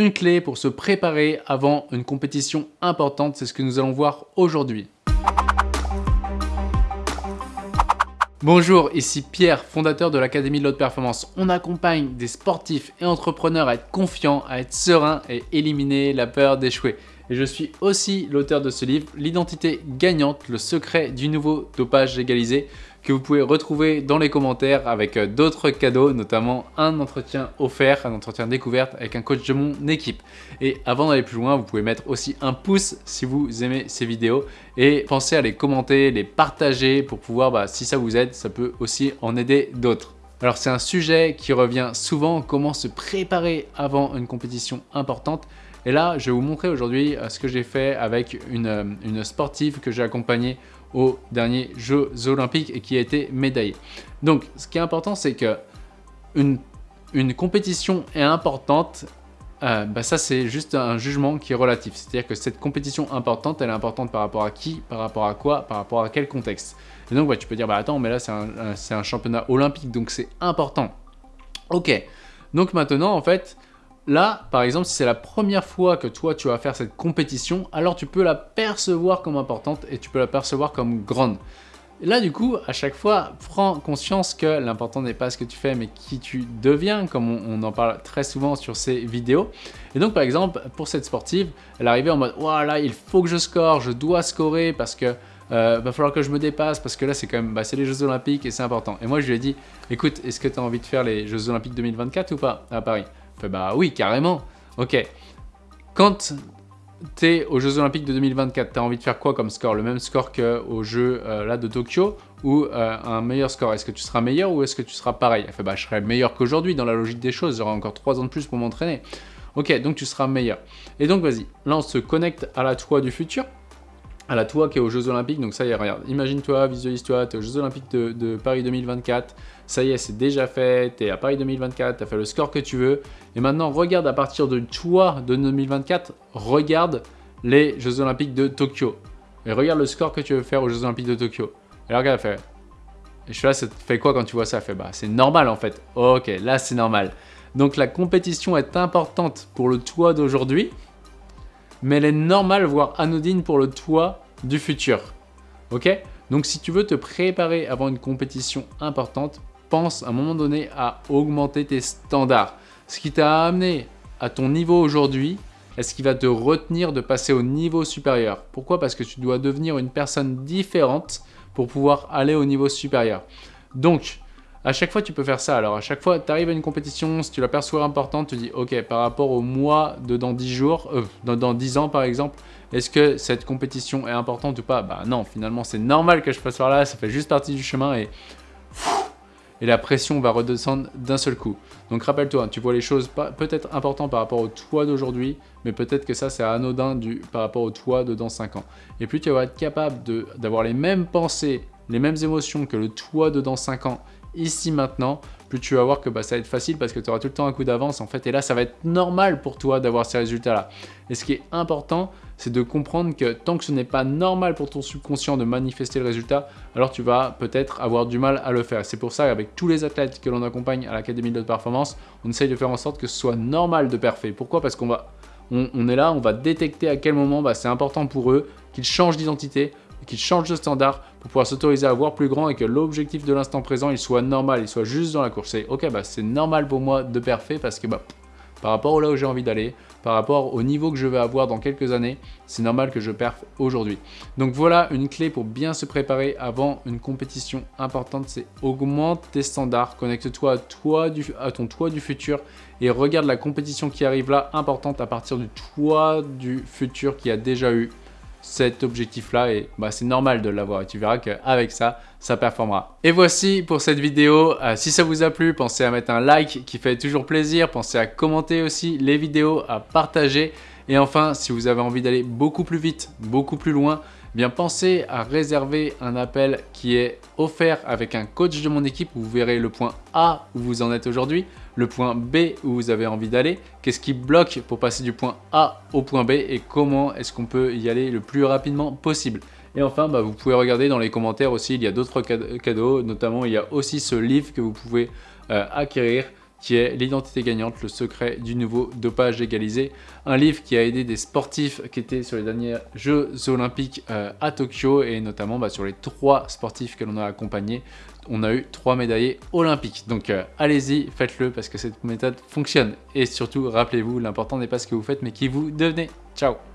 une clé pour se préparer avant une compétition importante. C'est ce que nous allons voir aujourd'hui. Bonjour, ici Pierre, fondateur de l'Académie de l'Haute Performance. On accompagne des sportifs et entrepreneurs à être confiants, à être sereins et éliminer la peur d'échouer. Et je suis aussi l'auteur de ce livre, L'identité gagnante, le secret du nouveau dopage légalisé que vous pouvez retrouver dans les commentaires avec euh, d'autres cadeaux, notamment un entretien offert, un entretien découverte avec un coach de mon équipe. Et avant d'aller plus loin, vous pouvez mettre aussi un pouce si vous aimez ces vidéos et pensez à les commenter, les partager pour pouvoir, bah, si ça vous aide, ça peut aussi en aider d'autres. Alors c'est un sujet qui revient souvent, comment se préparer avant une compétition importante. Et là, je vais vous montrer aujourd'hui euh, ce que j'ai fait avec une, euh, sportive que j'ai accompagnée aux derniers Jeux Olympiques et qui a été médaillée. Donc, ce qui est important, c'est que une, compétition est importante. Euh, bah ça, c'est juste un jugement qui est relatif. C'est-à-dire que cette compétition importante, elle est importante par rapport à qui, par rapport à quoi, par rapport à quel contexte. Et donc, bah, tu peux dire, bah attends, mais là, c'est un championnat olympique, donc c'est important. Ok. Donc maintenant, en fait, Là, par exemple, si c'est la première fois que toi tu vas faire cette compétition, alors tu peux la percevoir comme importante et tu peux la percevoir comme grande. Là, du coup, à chaque fois, prends conscience que l'important n'est pas ce que tu fais, mais qui tu deviens, comme on, en parle très souvent sur ces vidéos. Et donc, par exemple, pour cette sportive, elle arrivait en mode « Voilà, il faut que je score, je dois scorer parce que euh, va falloir que je me dépasse parce que là, c'est quand même, bah, c'est les Jeux Olympiques et c'est important. » Et moi, je lui ai dit « Écoute, est-ce que tu as envie de faire les Jeux Olympiques 2024 ou pas à Paris ?» Bah oui, carrément. Ok. Quand tu es aux Jeux Olympiques de 2024, tu as envie de faire quoi comme score? Le même score qu'aux Jeux euh, là, de Tokyo ou euh, un meilleur score? Est-ce que tu seras meilleur ou est-ce que tu seras pareil? Bah je serai meilleur qu'aujourd'hui dans la logique des choses, j'aurai encore 3 ans de plus pour m'entraîner. Ok, donc tu seras meilleur. Et donc vas-y, là on se connecte à la toi du futur à la toi qui est aux Jeux Olympiques. Donc ça y est, regarde, imagine-toi, visualise-toi, tu es aux Jeux Olympiques de, Paris 2024. Ça y est, c'est déjà fait, tu es à Paris 2024, tu as fait le score que tu veux. Et maintenant, regarde à partir de toi de 2024, regarde les Jeux Olympiques de Tokyo. Et regarde le score que tu veux faire aux Jeux Olympiques de Tokyo. Et regarde, elle fait... Et je suis là, ça te fait quoi quand tu vois ça? Elle fait, bah c'est normal en fait. Ok, là c'est normal. Donc la compétition est importante pour le toi d'aujourd'hui, mais elle est normale, voire anodine pour le toi du futur. Ok? Donc si tu veux te préparer avant une compétition importante, pense à un moment donné à augmenter tes standards. Ce qui t'a amené à ton niveau aujourd'hui est ce qui va te retenir de passer au niveau supérieur. Pourquoi? Parce que tu dois devenir une personne différente pour pouvoir aller au niveau supérieur. Donc, à chaque fois, tu peux faire ça. Alors, à chaque fois, tu arrives à une compétition, si tu la perçois importante, tu dis, OK, par rapport au mois de dans 10 jours, euh, dans, dans 10 ans par exemple, est-ce que cette compétition est importante ou pas? Bah non, finalement, c'est normal que je passe par là, ça fait juste partie du chemin et... Et la pression va redescendre d'un seul coup. Donc rappelle-toi, tu vois les choses peut-être importantes par rapport au toi d'aujourd'hui, mais peut-être que ça c'est anodin par rapport au toi de dans 5 ans. Et plus tu vas être capable d'avoir les mêmes pensées, les mêmes émotions que le toi de dans 5 ans ici maintenant, plus tu vas voir que bah, ça va être facile parce que tu auras tout le temps un coup d'avance en fait. Et là, ça va être normal pour toi d'avoir ces résultats-là. Et ce qui est important, c'est de comprendre que tant que ce n'est pas normal pour ton subconscient de manifester le résultat, alors tu vas peut-être avoir du mal à le faire. C'est pour ça qu'avec tous les athlètes que l'on accompagne à l'Académie de performance, on essaye de faire en sorte que ce soit normal de parfait. Pourquoi? Parce qu'on va on, est là, on va détecter à quel moment bah, c'est important pour eux qu'ils changent d'identité, qu'ils changent de standard pour pouvoir s'autoriser à voir plus grand et que l'objectif de l'instant présent, il soit normal, il soit juste dans la course. C'est ok, bah, c'est normal pour moi de parfait parce que bah, par rapport au là où j'ai envie d'aller, par rapport au niveau que je vais avoir dans quelques années, c'est normal que je perfe aujourd'hui. Donc voilà une clé pour bien se préparer avant une compétition importante, c'est augmente tes standards, connecte-toi à, toi à ton toit du futur et regarde la compétition qui arrive là, importante à partir du toit du futur qui a déjà eu cet objectif-là et bah, c'est normal de l'avoir et tu verras qu'avec ça, ça performera. Et voici pour cette vidéo. Euh, si ça vous a plu, pensez à mettre un like qui fait toujours plaisir. Pensez à commenter aussi les vidéos, à partager. Et enfin, si vous avez envie d'aller beaucoup plus vite, beaucoup plus loin, eh bien pensez à réserver un appel qui est offert avec un coach de mon équipe vous verrez le point A où vous en êtes aujourd'hui, le point B où vous avez envie d'aller, qu'est-ce qui bloque pour passer du point A au point B et comment est-ce qu'on peut y aller le plus rapidement possible? Et enfin, bah, vous pouvez regarder dans les commentaires aussi, il y a d'autres cadeaux, notamment il y a aussi ce livre que vous pouvez euh, acquérir qui est L'identité gagnante, le secret du nouveau dopage légalisé. Un livre qui a aidé des sportifs qui étaient sur les derniers Jeux olympiques euh, à Tokyo et notamment bah, sur les trois sportifs que l'on a accompagnés, on a eu trois médaillés olympiques. Donc euh, allez-y, faites-le parce que cette méthode fonctionne. Et surtout, rappelez-vous, l'important n'est pas ce que vous faites mais qui vous devenez. Ciao